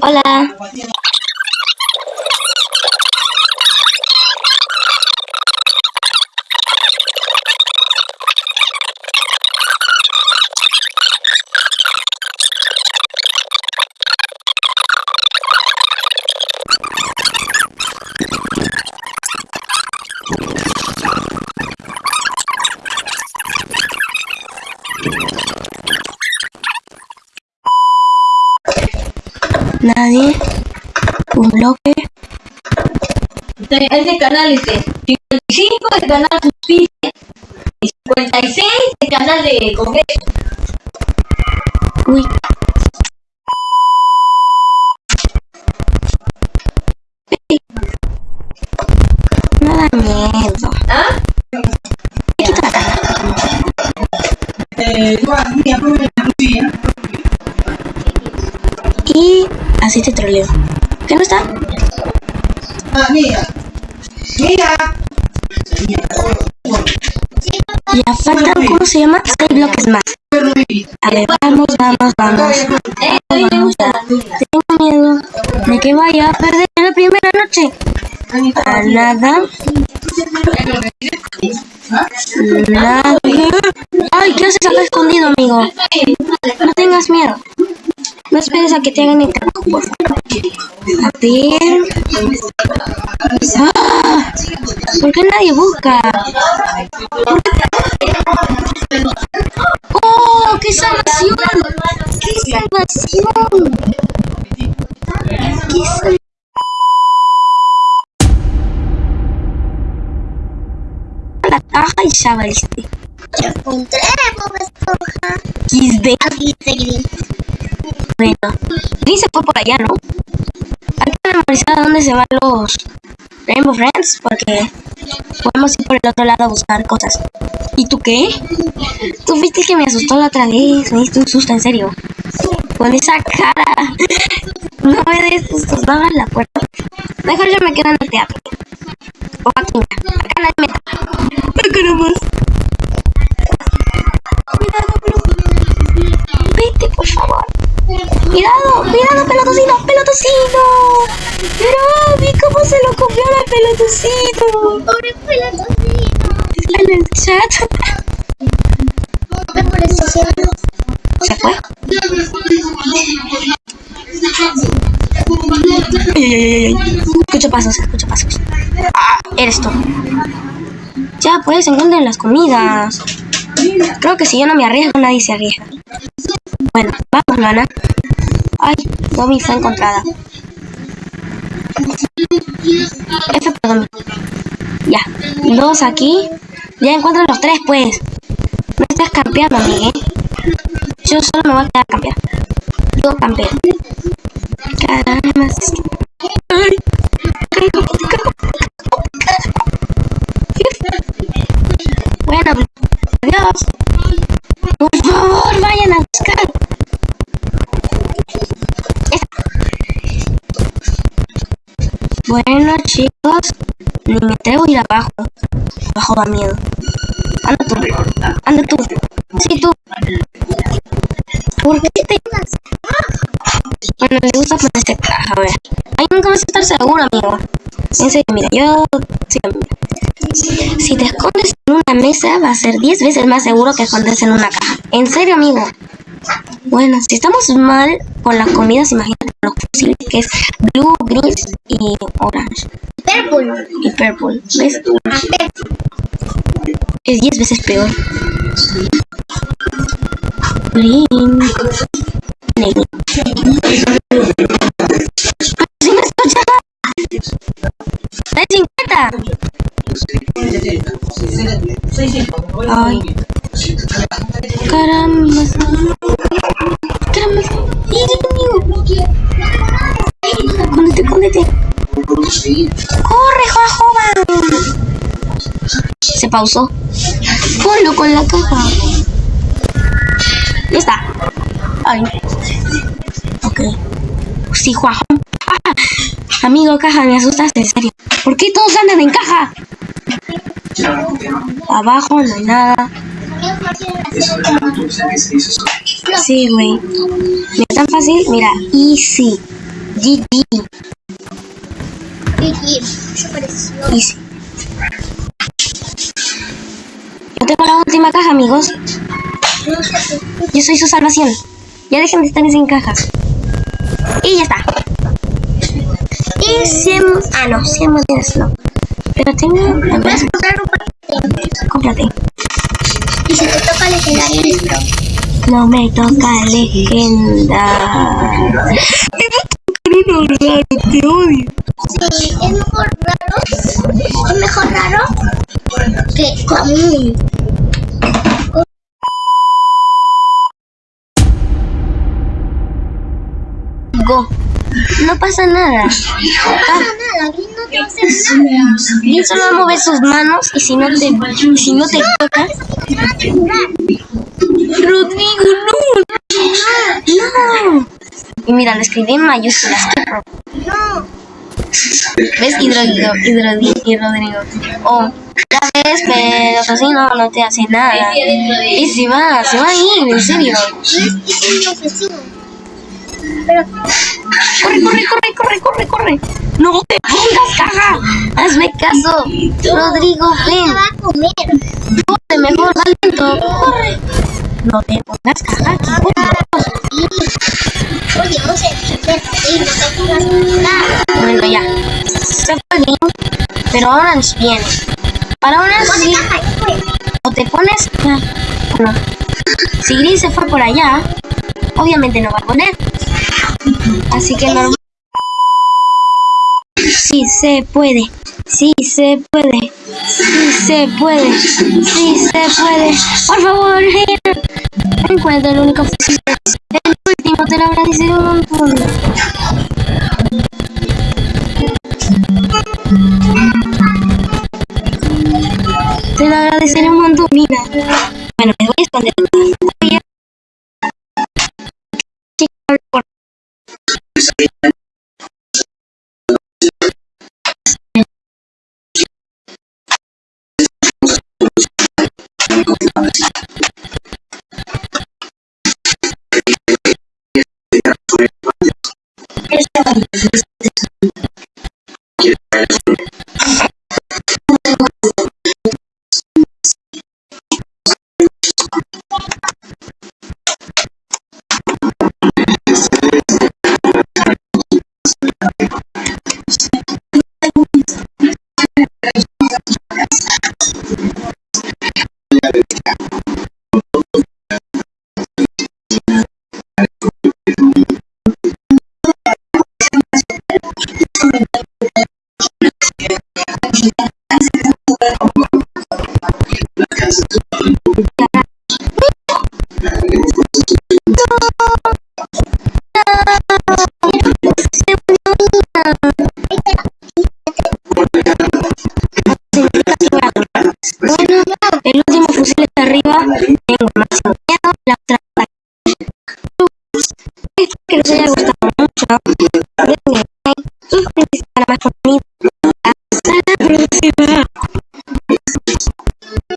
Hola. Nadie. Bloque. Este canal este. 55 del canal Justicia. Y 56 del canal de Congreso. Uy. No da miedo. ¿Ah? Cara. Y así te troleo. ¿Qué no está? Ah, mira. Mira. Ya faltan, ¿cómo se llama? Seis bloques más. A ver, vamos, vamos, vamos. Tengo miedo de que vaya a perder en la primera noche. A nada. Nada. Ay, ¿qué haces acá escondido, amigo? No tengas miedo. No esperes a que te hagan el trabajo, por favor. A ¿Por qué nadie busca? ¡Oh! ¡Qué salvación! ¡Qué salvación! ¡Qué salvación! La caja y ya. Encontré Bob Esponja. XD. Aquí seguí. Bueno, Gris se fue por allá, ¿no? Hay que memorizar a dónde se van los Rainbow Friends porque podemos ir por el otro lado a buscar cosas. ¿Y tú qué? Tú viste que me asustó la otra vez. Me diste un susto, en serio. Con esa cara. No me des sustos, no abras la puerta. Mejor yo me quedo en el teatro. O aquí, mira. Acá nadie me toca. Acá nomás. Cuidado, cuidado, pelotocino, pelotocino. Pero, vi cómo se lo comió la pelotocino. Pobre pelotocino. Está en el chat. ¿Se fue? Ay, ay, ay, ay, ay. Escucho pasos, escucho pasos. Ah, eres tú. Ya, pues, encuentren las comidas. Creo que si yo no me arriesgo, nadie se arriesga. Bueno, vamos, Lana. Ay, Domi fue encontrada. F por Domi. Ya, dos aquí. Ya encuentran los tres, pues. No estás campeando, amigue. Yo solo me voy a quedar a campear. Digo campear. Caramba. Bueno, chicos, ni me atrevo a ir abajo. Abajo da miedo. Anda tú. Anda tú. Sí, tú. ¿Por qué te Bueno, le gusta ponerse caja, a ver. Ay, nunca vas a estar seguro, amigo. En serio, mira, yo... sí. Si te escondes en una mesa, va a ser 10 veces más seguro que esconderse en una caja. En serio, amigo. Bueno, si estamos mal con las comidas, imagínate los fusiles, que es blue, green y orange. Purple. Y purple. ¿Ves? Es 10 veces peor. Green. Negro. ¡Sí me escucha! ¡Es 50! Ay. Caramba. Se pausó. Ponlo con la caja. Ya está. Ay. Ok. Sí, Juanjo. Ah, amigo, caja, me asustaste, en serio. ¿Por qué todos andan en caja? Abajo no hay nada. Sí, güey. Mira, tan fácil. Mira, easy. GG. Easy. Yo tengo la última caja, amigos. Yo soy su salvación. Ya dejen de estar sin cajas. Y ya está. Y 100... Ah, no, 100 monedas no. Pero tengo... Ver, Puedes comprar un paquete. cómprate. Y si te toca legendario, pro. No me toca legenda. Te odio. Sí, es mejor raro. Es mejor raro que común. Go. No pasa nada. No pasa nada, Green no te va a hacer nada. Bien solo mover sus manos y si no te, si no te toca... Rodrigo, no. No. Y mira, lo escribí en mayúsculas. No. ¿Ves? Rodrigo, y Rodrigo. Oh, ya ves, pero así no, no te hace nada. Y si va, se va a ir, en serio. No es que es un asesino. Pero Corre, corre, corre, corre, corre, corre. No te pongas caja. Hazme caso. Rodrigo, ven. va a comer. Corre, mejor, va lento. Corre. No te pongas caja aquí, Oye, defender, sí, no te pongas a curar. Bueno, ya. Se fue bien, pero ahora nos viene. Para ahora Pone sí, fue. o te pones... ah, Bueno, si Gris se fue por allá, obviamente no va a poner. Así que normal. Sí se puede, sí se puede, sí se puede, sí se puede. Por favor, Gina, encuentra el único fusil. El último te lo agradeceré un montón. Bueno, me voy a esconder. Que les haya gustado mucho. Denle like, suscríbanse para más contenido. Hasta la próxima.